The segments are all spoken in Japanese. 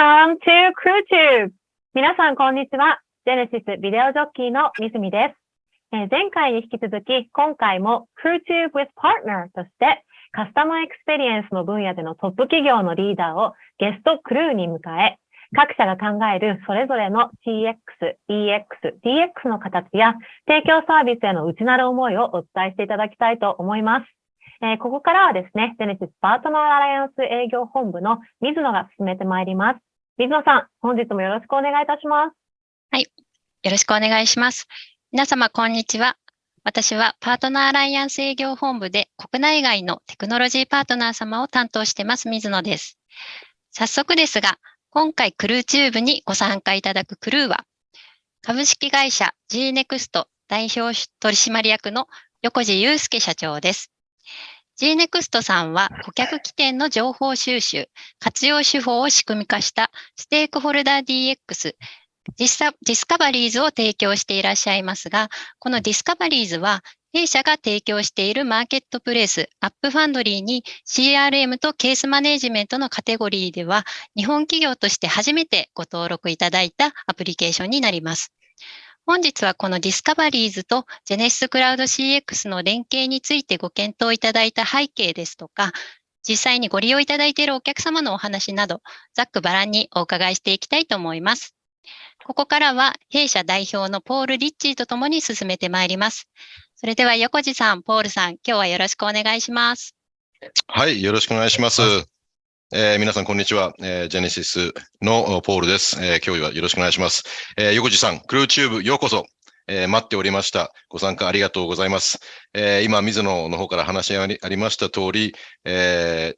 Welcome to CrewTube! 皆さん、こんにちは。 Genesys ビデオジョッキーのみずみです。えー前回に引き続き、今回も CrewTube with Partner として、カスタマーエクスペリエンスの分野でのトップ企業のリーダーをゲストクルーに迎え、各社が考えるそれぞれの CX、EX、DX の形や提供サービスへの内なる思いをお伝えしていただきたいと思います。えーここからはですね、 Genesys パートナーアライアンス営業本部の水野が進めてまいります。水野さん、本日もよろしくお願いいたします。はいよろしくお願いします。皆様、こんにちは。私はパートナーアライアンス営業本部で国内外のテクノロジーパートナー様を担当してます水野です。早速ですが、今回クルーチューブにご参加いただくクルーは、株式会社 G-NEXT 代表取締役の横地祐介社長です。G-NEXT さんは顧客起点の情報収集、活用手法を仕組み化したステークホルダー DX ディスカバリーズを提供していらっしゃいますが、この Discoveriez は、弊社が提供しているマーケットプレイス、 AppFoundry に CRM とケースマネジメントのカテゴリーでは、日本企業として初めてご登録いただいたアプリケーションになります。本日はこのディスカバリーズとジェネシスクラウド CX の連携についてご検討いただいた背景ですとか、実際にご利用いただいているお客様のお話など、ざっくばらんにお伺いしていきたいと思います。ここからは弊社代表のポール・リッチーとともに進めてまいります。それでは横地さん、ポールさん、今日はよろしくお願いします。はい、よろしくお願いします。えー皆さん、こんにちは。えージェネシスのポールです、えー今日はよろしくお願いします。えー横地さん、クルーチューブようこそ。えー待っておりました。ご参加ありがとうございます。えー今、水野の方から話ありありました通り、え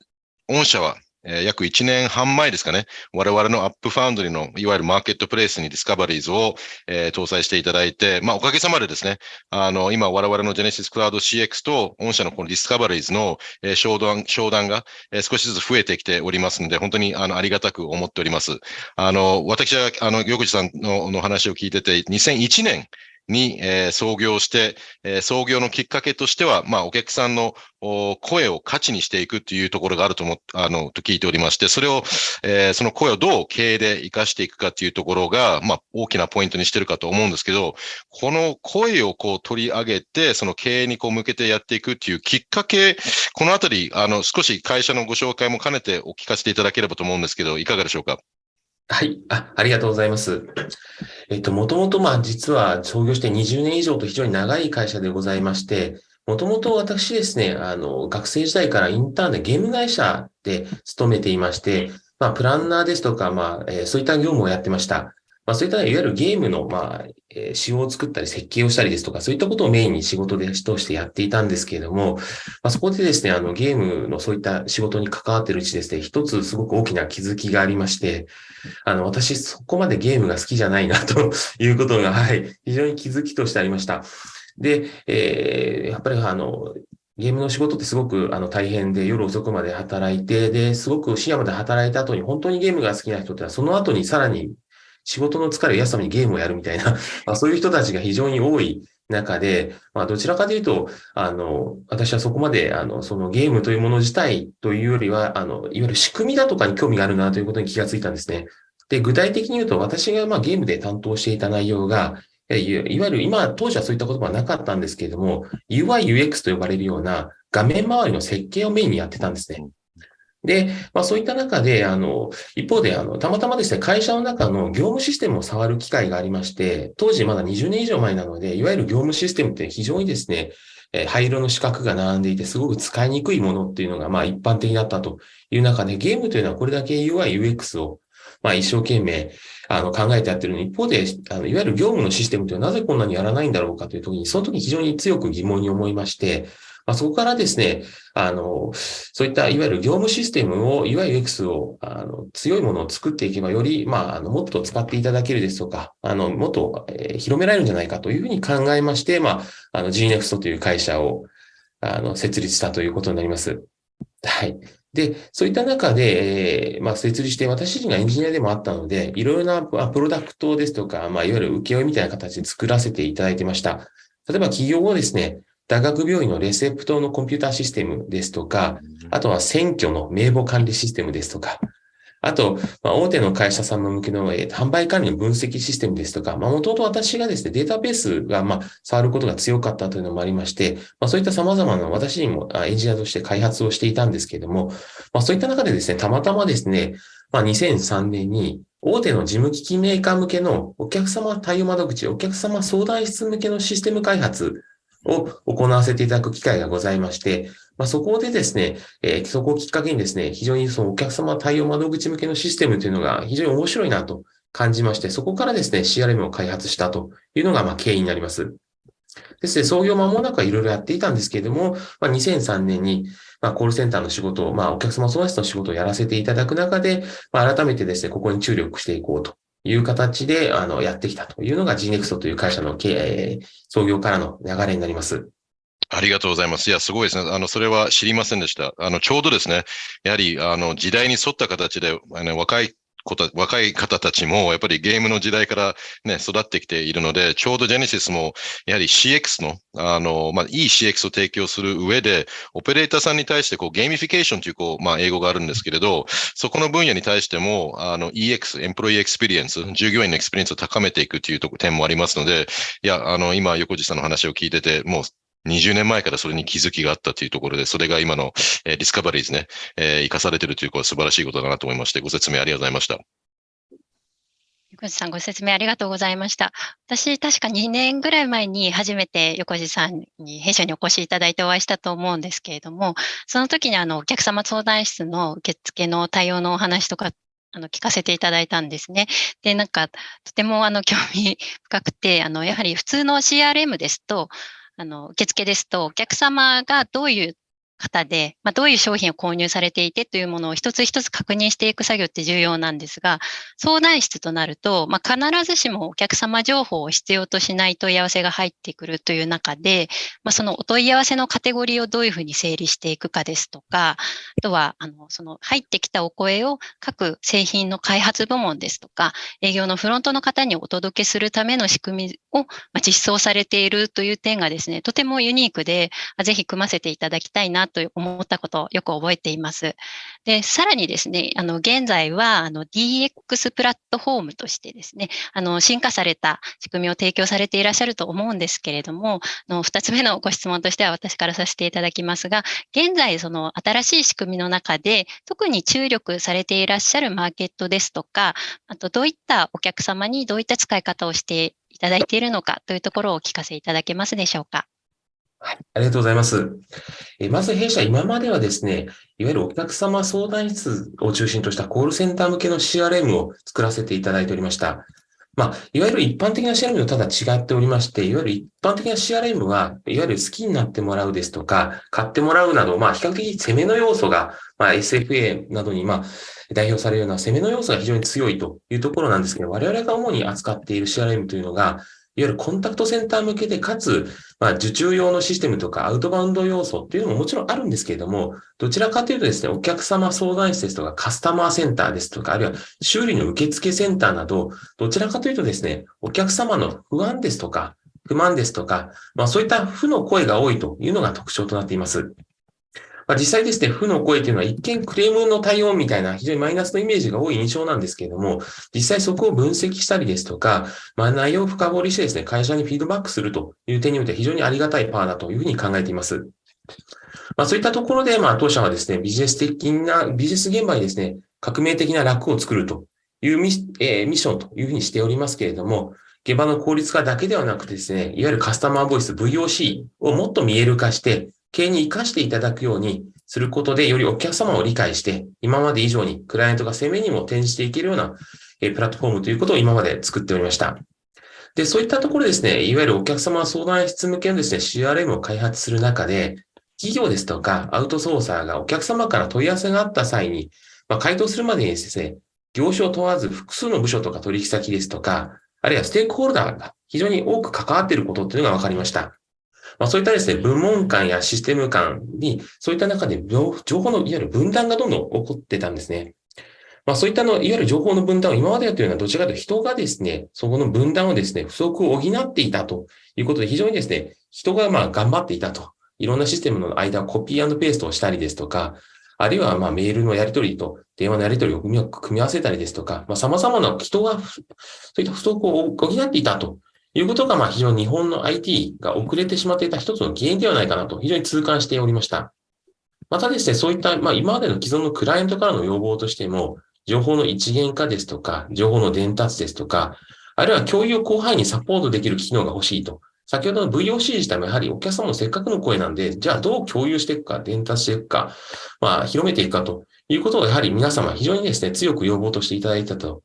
ー御社は、え約1年半前ですかね、我々の AppFoundry のいわゆるマーケットプレイスにディスカバリーズを、えー搭載していただいて、まあ、おかげさまでですね、あの、今我々のジェネシスクラウド CX と御社のこのディスカバリーズの、えー商談、商談が、えー少しずつ増えてきておりますので、本当にあのありがたく思っております。あの、私は、あの、横地さんのの話を聞いてて、2001年に、え創業して、え創業のきっかけとしては、まあ、お客さんの声を価値にしていくっていうところがあると思っあの、と聞いておりまして、それを、えその声をどう経営で活かしていくかっていうところが、まあ、大きなポイントにしてるかと思うんですけど、この声をこう取り上げて、その経営にこう向けてやっていくっていうきっかけ、このあたり、あの、少し会社のご紹介も兼ねてお聞かせていただければと思うんですけど、いかがでしょうか？はい。あ、ありがとうございます。えっと、もともと、まあ、実は創業して20年以上と非常に長い会社でございまして、もともと私ですね、あの、学生時代からインターンでゲーム会社で勤めていまして、まあ、プランナーですとか、まあ、えーそういった業務をやってました。まあ、そういったいわゆるゲームの、まあ、え仕様を作ったり設計をしたりですとか、そういったことをメインに仕事でとしてやっていたんですけれども、まあ、そこでですね、あの、ゲームのそういった仕事に関わっているうちですね、一つすごく大きな気づきがありまして、あの、私、そこまでゲームが好きじゃないな、ということが、はい、非常に気づきとしてありました。で、えーやっぱりあの、ゲームの仕事ってすごくあの大変で夜遅くまで働いて、で、すごく深夜まで働いた後に本当にゲームが好きな人ってのはその後にさらに仕事の疲れを癒すためにゲームをやるみたいな、まあ、そういう人たちが非常に多い中で、まあ、どちらかというと、あの、私はそこまで、あの、そのゲームというもの自体というよりは、あの、いわゆる仕組みだとかに興味があるなということに気がついたんですね。で、具体的に言うと、私がまあゲームで担当していた内容が、えいわいわゆる今、当時はそういった言葉はなかったんですけれども、UI、UX と呼ばれるような画面周りの設計をメインにやってたんですね。で、まあそういった中で、あの、一方で、あの、たまたまですね、会社の中の業務システムを触る機会がありまして、当時まだ20年以上前なので、いわゆる業務システムって非常にですね、え灰色の四角が並んでいて、すごく使いにくいものっていうのが、まあ一般的だったという中で、ゲームというのはこれだけ UI、UX を、まあ一生懸命、あの、考えてやってるのに、一方で、あの、いわゆる業務のシステムというのはなぜこんなにやらないんだろうかという時に、その時非常に強く疑問に思いまして、まあ、そこからですね、あの、そういったいわゆる業務システムを、いわゆる X を、あの、強いものを作っていけば、より、まあ、あの、もっと使っていただけるですとか、あの、もっと、えー広められるんじゃないかというふうに考えまして、まあ、あの、GNEXT という会社を、あの、設立したということになります。はい。で、そういった中で、えーまあ、設立して、私自身がエンジニアでもあったので、いろいろなプロダクトですとか、まあ、いわゆる請負みたいな形で作らせていただいてました。例えば企業をですね、大学病院のレセプトのコンピューターシステムですとか、あとは選挙の名簿管理システムですとか、あと、まあ、大手の会社様向けの、えー、販売管理の分析システムですとか、まあ、もともと私がですね、データベースが、まあ、触ることが強かったというのもありまして、まあ、そういった様々な私にもエンジニアとして開発をしていたんですけれども、まあ、そういった中でですね、たまたまですね、まあ、2003年に、大手の事務機器メーカー向けのお客様対応窓口、お客様相談室向けのシステム開発を行わせていただく機会がございまして、まあ、そこでですね、えー、そこをきっかけにですね、非常にそのお客様対応窓口向けのシステムというのが非常に面白いなと感じまして、そこからですね、CRM を開発したというのがまあ経緯になります。ですね、創業間もなくはいろいろやっていたんですけれども、まあ、2003年に、まあ、コールセンターの仕事を、まあ、お客様相談室の仕事をやらせていただく中で、まあ、改めてですね、ここに注力していこうという形で、あの、やってきたというのが GNEXT という会社の経営、創業からの流れになります。ありがとうございます。いや、すごいですね。あの、それは知りませんでした。あの、ちょうどですね、やはり、あの、時代に沿った形で、あの、若いこと若い方たちもやっぱりゲームの時代からね、育ってきているので、ちょうどジェネシスもやはり CX の、あの、まあ、いい CX を提供する上で、オペレーターさんに対してこうゲーミフィケーションというこう、まあ、英語があるんですけれど、そこの分野に対しても、あの EX、 employee experience、従業員のエクスペリエンスを高めていくというと点もありますので、いや、あの、今、横地さんの話を聞いてて、もう20年前からそれに気づきがあったというところで、それが今の、えー、ディスカバリーズね、えー、生かされているということは素晴らしいことだなと思いまして、ご説明ありがとうございました。横地さんご説明ありがとうございました。私、確か2年ぐらい前に初めて横地さんに弊社にお越しいただいてお会いしたと思うんですけれども、その時にあのお客様相談室の受付の対応のお話とかあの、聞かせていただいたんですね。で、なんか、とても、あの、興味深くて、あの、やはり普通の CRM ですと、あの、受付ですと、お客様がどういう方で、まあ、どういう商品を購入されていてというものを一つ一つ確認していく作業って重要なんですが、相談室となると、まあ、必ずしもお客様情報を必要としない問い合わせが入ってくるという中で、まあ、そのお問い合わせのカテゴリーをどういうふうに整理していくかですとか、あとは、あの、その入ってきたお声を各製品の開発部門ですとか、営業のフロントの方にお届けするための仕組みを実装されているという点がですね、とてもユニークで、ぜひ組ませていただきたいなと思ったことをよく覚えています。で、さらにですね、あの、現在は、あの、DX プラットフォームとしてですね、あの、進化された仕組みを提供されていらっしゃると思うんですけれども、あの、二つ目のご質問としては私からさせていただきますが、現在、その新しい仕組みの中で、特に注力されていらっしゃるマーケットですとか、あと、どういったお客様にどういった使い方をしていただいているのかというところをお聞かせいただけますでしょうか？はい、ありがとうございます。えまず弊社、今まではですね、いわゆるお客様相談室を中心としたコールセンター向けの CRM を作らせていただいておりました。まあ、いわゆる一般的な CRM とただ違っておりまして、いわゆる一般的な CRM は、いわゆる好きになってもらうですとか、買ってもらうなど、まあ、比較的攻めの要素が、まあ、SFA などに、まあ、代表されるような攻めの要素が非常に強いというところなんですけど、我々が主に扱っている CRM というのが、いわゆるコンタクトセンター向けで、かつ、まあ、受注用のシステムとかアウトバウンド要素っていうのももちろんあるんですけれども、どちらかというとですね、お客様相談室ですとかカスタマーセンターですとか、あるいは修理の受付センターなど、どちらかというとですね、お客様の不安ですとか、不満ですとか、まあそういった負の声が多いというのが特徴となっています。まあ、実際ですね、負の声というのは一見クレームの対応みたいな非常にマイナスのイメージが多い印象なんですけれども、実際そこを分析したりですとか、まあ、内容を深掘りしてですね、会社にフィードバックするという点において非常にありがたいパワーだというふうに考えています。まあ、そういったところで、まあ、当社はですね、ビジネス的な、ビジネス現場にですね、革命的な楽を作るというミ,、えー、ミッションというふうにしておりますけれども、現場の効率化だけではなくてですね、いわゆるカスタマーボイス VOC をもっと見える化して、経営に活かしていただくようにすることで、よりお客様を理解して、今まで以上にクライアントが攻めにも転じていけるようなプラットフォームということを今まで作っておりました。で、そういったところですね、いわゆるお客様相談室向けのですね、CRM を開発する中で、企業ですとかアウトソーサーがお客様から問い合わせがあった際に、まあ、回答するまでにですね、業種を問わず複数の部署とか取引先ですとか、あるいはステークホルダーが非常に多く関わっていることっていうのが分かりました。まあ、そういったですね、部門間やシステム間に、そういった中で情報のいわゆる分断がどんどん起こってたんですね。まあそういったの、いわゆる情報の分断を今までやっているのはどちらかというと人がですね、そこの分断をですね、不足を補っていたということで非常にですね、人がまあ頑張っていたと。いろんなシステムの間コピーペーストをしたりですとか、あるいはまメールのやり取りと電話のやり取りを組み合わせたりですとか、まあ、様々な人がそういった不足を補っていたということが、まあ非常に日本の IT が遅れてしまっていた一つの原因ではないかなと非常に痛感しておりました。またですね、そういった、まあ今までの既存のクライアントからの要望としても、情報の一元化ですとか、情報の伝達ですとか、あるいは共有を広範囲にサポートできる機能が欲しいと。先ほどの VOC 自体もやはりお客様のせっかくの声なんで、じゃあどう共有していくか、伝達していくか、まあ広めていくかということをやはり皆様非常にですね、強く要望としていただいたと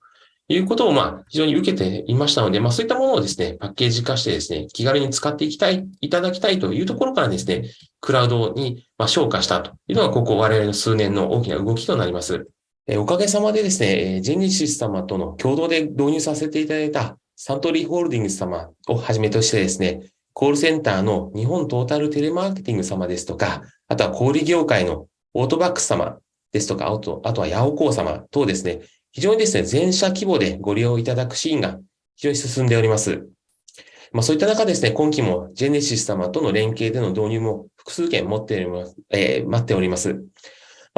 いうことをまあ非常に受けていましたので、まあそういったものをですね、パッケージ化してですね、気軽に使っていきたい、いただきたいというところからですね、クラウドにまあ昇華したというのがここ我々の数年の大きな動きとなります。えおかげさまでですね、ジェネシス様との共同で導入させていただいたサントリーホールディングス様をはじめとしてですね、コールセンターの日本トータルテレマーケティング様ですとか、あとは小売業界のオートバックス様ですとか、あとあとはヤオコー様等ですね、非常にですね、全社規模でご利用いただくシーンが非常に進んでおります。まあ、そういった中ですね、今期もジェネシス様との連携での導入も複数件持っております、えー、待っております。ま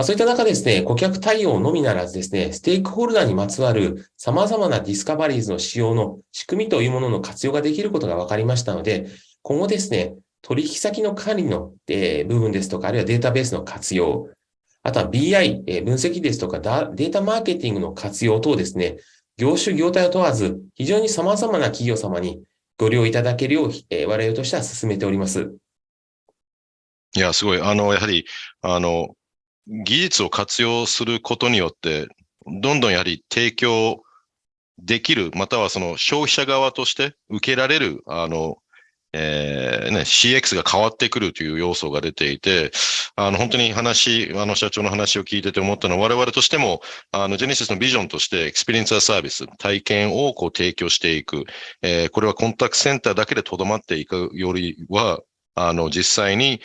あ、そういった中ですね、顧客対応のみならずですね、ステークホルダーにまつわる様々なディスカバリーズの使用の仕組みというものの活用ができることが分かりましたので、今後ですね、取引先の管理の、え、部分ですとか、あるいはデータベースの活用、あとは BI、え、分析ですとかデータマーケティングの活用等ですね、業種業態を問わず、非常に様々な企業様にご利用いただけるよう、え、我々としては進めております。いや、すごい。あの、やはり、あの、技術を活用することによって、どんどんやはり提供できる、またはその消費者側として受けられる、あの、えー、ね、CX が変わってくるという要素が出ていて、あの、本当に話、あの、社長の話を聞いてて思ったのは、我々としても、あの、ジェネシスのビジョンとして、エクスペリエンサーサービス、体験をこう提供していく。えー、これはコンタクトセンターだけでとどまっていくよりは、あの、実際に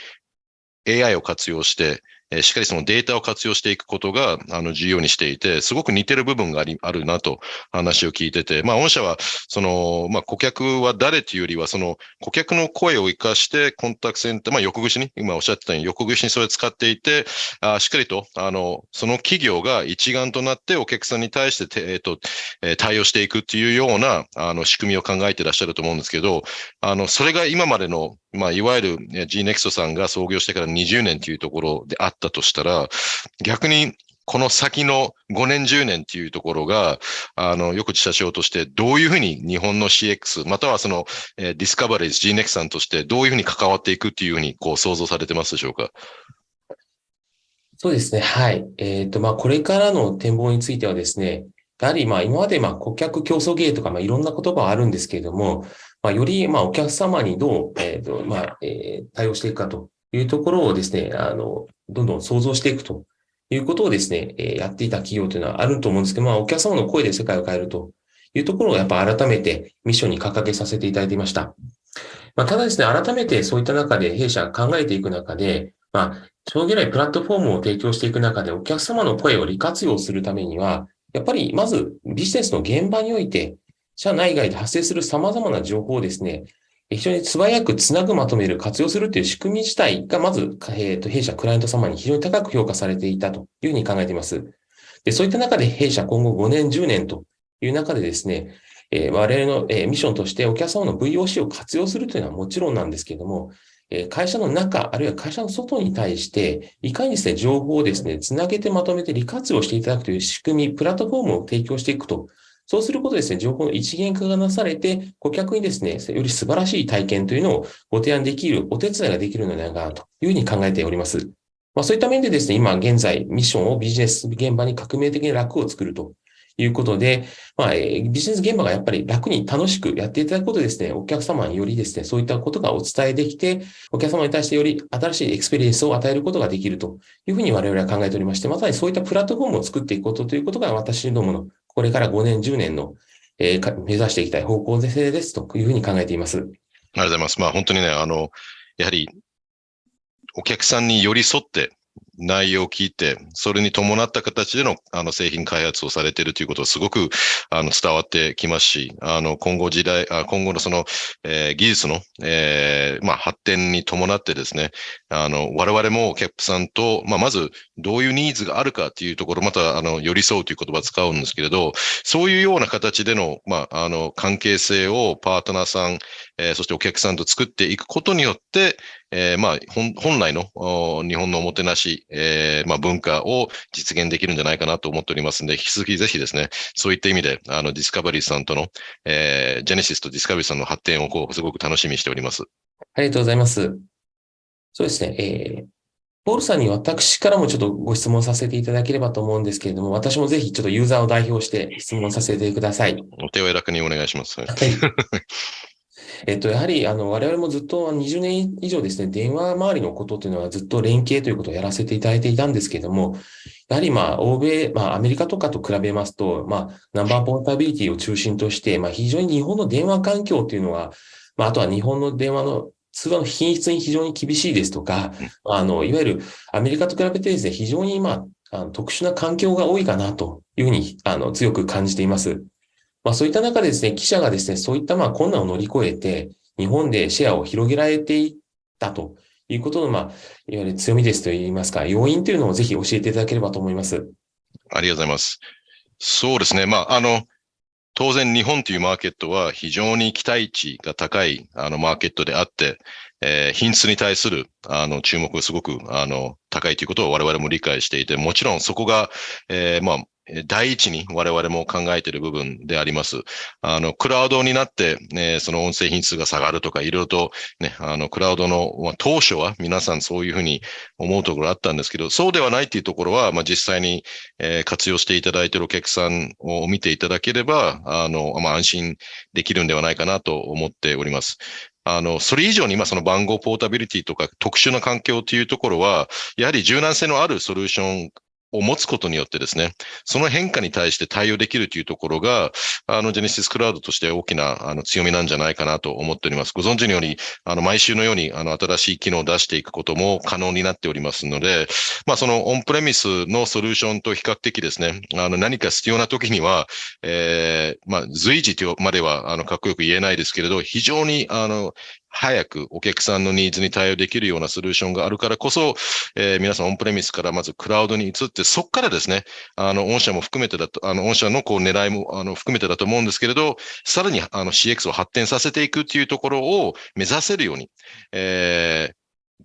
AI を活用して、えしっかりそのデータを活用していくことが、あの、重要にしていて、すごく似てる部分があり、あるなと話を聞いてて、まあ、御社は、その、まあ、顧客は誰というよりは、その、顧客の声を活かして、コンタクトセンター、まあ、横串に、今おっしゃってたように、横串にそれを使っていて、あしっかりと、あの、その企業が一丸となってお客さんに対して、えっ、と、え対応していくっていうような、あの、仕組みを考えていらっしゃると思うんですけど、あの、それが今までの、まあ、いわゆる GNEXT さんが創業してから20年というところであったとしたら、逆にこの先の5年、10年っていうところが、あの、横地社長としてどういうふうに日本の CX、またはその、えー、ディスカバリーズ GNEXT さんとしてどういうふうに関わっていくっていうふうにこう想像されてますでしょうか？そうですね。はい。えっ、ー、と、まあ、これからの展望についてはですね、やはり、まあ、今まで、まあ、顧客競争芸とか、まあ、いろんな言葉はあるんですけれども、まあ、より、まあ、お客様にどう、え、ー、と、まあ、えー、対応していくかというところをですね、あの、どんどん想像していくということをですね、えやっていた企業というのはあると思うんですけど、まあ、お客様の声で世界を変えるというところをやっぱ改めてミッションに掲げさせていただいていました。まあ、ただですね、改めてそういった中で弊社が考えていく中で、まあ、長期来プラットフォームを提供していく中でお客様の声を利活用するためには、やっぱりまずビジネスの現場において、社内外で発生する様々な情報をですね、非常に素早くつなぐ、まとめる、活用するという仕組み自体が、まず、えー、と弊社、クライアント様に非常に高く評価されていたというふうに考えています。で、そういった中で弊社今後5年、10年という中でですね、えー、我々の、えー、ミッションとしてお客様の VOC を活用するというのはもちろんなんですけれども、え会社の中、あるいは会社の外に対して、いかにですね、情報をですね、つなげてまとめて利活用していただくという仕組み、プラットフォームを提供していくとそうすることですね、情報の一元化がなされて、顧客にですね、より素晴らしい体験というのをご提案できる、お手伝いができるのではないかというふうに考えております。まあ、そういった面でですね、今現在ミッションをビジネス現場に革命的に楽を作るということで、まあ、ビジネス現場がやっぱり楽に楽しくやっていただくことでですね、お客様によりですね、そういったことがお伝えできて、お客様に対してより新しいエクスペリエンスを与えることができるというふうに我々は考えておりまして、まさにそういったプラットフォームを作っていくことということが私どものこれから5年、10年の、えー、目指していきたい方向性ですというふうに考えています。ありがとうございます。まあ本当にね、あの、やはり、お客さんに寄り添って、内容を聞いて、それに伴った形でのあの製品開発をされているということはすごくあの伝わってきますし、あの今後時代、今後のその、えー、技術の、えーまあ、発展に伴ってですね、あの我々もキャップさんと、まあ、まずどういうニーズがあるかというところ、またあの寄り添うという言葉を使うんですけれど、そういうような形での,、まあ、あの関係性をパートナーさん、えー、そしてお客さんと作っていくことによって、えー、まあ本、本来の日本のおもてなし、えー、まあ、文化を実現できるんじゃないかなと思っておりますので、引き続きぜひですね、そういった意味で、あの、ディスカバリーさんとの、えー、ジェネシスとディスカバリーさんの発展をこう、すごく楽しみにしております。ありがとうございます。そうですね、えー、ポールさんに私からもちょっとご質問させていただければと思うんですけれども、私もぜひちょっとユーザーを代表して質問させてください。お手を楽にお願いします。はい。えっと、やはり、あの、我々もずっと20年以上ですね、電話周りのことというのはずっと連携ということをやらせていただいていたんですけれども、やはり、まあ、欧米、まあ、アメリカとかと比べますと、まあ、ナンバーポータビリティを中心として、まあ、非常に日本の電話環境というのは、まあ、あとは日本の電話の通話の品質に非常に厳しいですとか、あの、いわゆるアメリカと比べてですね、非常に、まあ、特殊な環境が多いかなというふうに、あの、強く感じています。まあそういった中でですね、記者がですね、そういったまあ困難を乗り越えて、日本でシェアを広げられていったということの、まあ、いわゆる強みですといいますか、要因というのをぜひ教えていただければと思います。ありがとうございます。そうですね。まあ、あの、当然日本というマーケットは非常に期待値が高いあのマーケットであって、えー、品質に対するあの注目がすごくあの高いということを我々も理解していて、もちろんそこが、えー、まあ、第一に我々も考えている部分であります。あの、クラウドになって、ね、その音声品質が下がるとか、いろいろとね、あの、クラウドの、まあ、当初は皆さんそういうふうに思うところあったんですけど、そうではないっていうところは、まあ、実際に、えー、活用していただいているお客さんを見ていただければ、あの、まあ、安心できるんではないかなと思っております。あの、それ以上に今その番号ポータビリティとか特殊な環境というところは、やはり柔軟性のあるソリューションを持つことによってですね、その変化に対して対応できるというところが、あの、ジェネシスクラウドとして大きなあの強みなんじゃないかなと思っております。ご存知のように、あの、毎週のように、あの、新しい機能を出していくことも可能になっておりますので、まあ、そのオンプレミスのソリューションと比較的ですね、あの、何か必要な時には、えー、まあ、随時とまでは、あの、かっこよく言えないですけれど、非常に、あの、早くお客さんのニーズに対応できるようなソリューションがあるからこそ、えー、皆さんオンプレミスからまずクラウドに移って、そこからですね、あの、御社も含めてだと、あの、御社のこう狙いも、あの、含めてだと思うんですけれど、さらにあの CX を発展させていくっていうところを目指せるように、えー、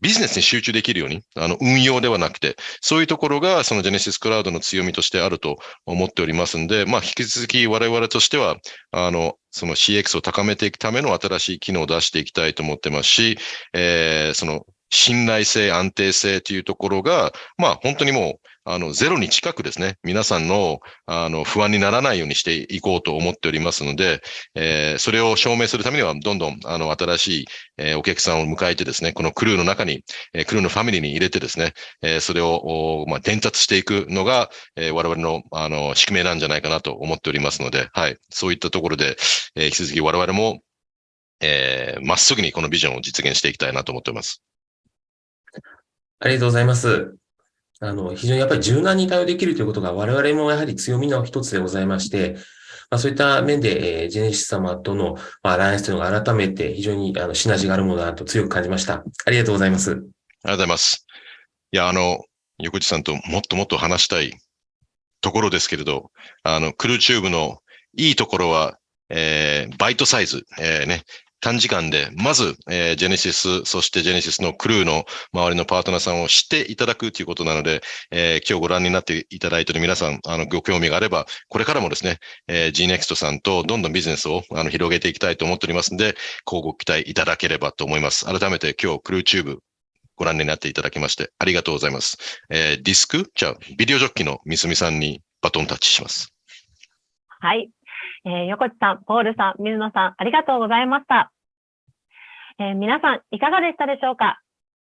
ビジネスに集中できるように、あの、運用ではなくて、そういうところが、そのジェネシスクラウドの強みとしてあると思っておりますんで、まあ、引き続き我々としては、あの、その CX を高めていくための新しい機能を出していきたいと思ってますし、えー、その信頼性、安定性というところが、まあ本当にもう、あの、ゼロに近くですね、皆さんの、あの、不安にならないようにしていこうと思っておりますので、えー、それを証明するためには、どんどん、あの、新しい、え、お客さんを迎えてですね、このクルーの中に、え、クルーのファミリーに入れてですね、え、それを、まあ、伝達していくのが、え、我々の、あの、宿命なんじゃないかなと思っておりますので、はい。そういったところで、え、引き続き我々も、えー、まっすぐにこのビジョンを実現していきたいなと思っております。ありがとうございます。あの、非常にやっぱり柔軟に対応できるということが我々もやはり強みの一つでございまして、まあ、そういった面で、えー、ジェネシス様との、まあ、アライアンスというのが改めて非常にあのシナジーがあるものだと強く感じました。ありがとうございます。ありがとうございます。いや、あの、横地さんともっともっと話したいところですけれど、あの、クルーチューブのいいところは、えー、バイトサイズ、えー、ね、短時間で、まず、えー、ジェネシス、そしてジェネシスのクルーの周りのパートナーさんを知っていただくということなので、えー、今日ご覧になっていただいている皆さん、あの、ご興味があれば、これからもですね、えー、GNEXT さんとどんどんビジネスをあの広げていきたいと思っておりますので、ごご期待いただければと思います。改めて今日、クルーチューブご覧になっていただきましてありがとうございます。えー、ディスクじゃあ、ビデオジョッキのみすみさんにバトンタッチします。はい。えー、横地さん、ポールさん、水野さん、ありがとうございました。えー、皆さん、いかがでしたでしょうか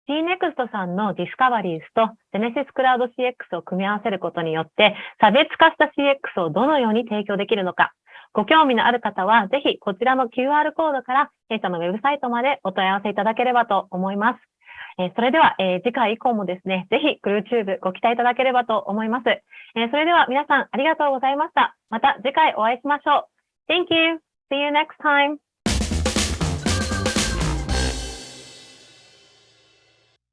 GNEXT さんのディスカバリーズと Genesys Cloud CX を組み合わせることによって、差別化した CX をどのように提供できるのか、ご興味のある方は、ぜひこちらの QR コードから弊社のウェブサイトまでお問い合わせいただければと思います。えそれでは、え次回以降もですね、ぜひクルーチューブご期待いただければと思います。えそれでは皆さんありがとうございました。また次回お会いしましょう。Thank you. See you next time.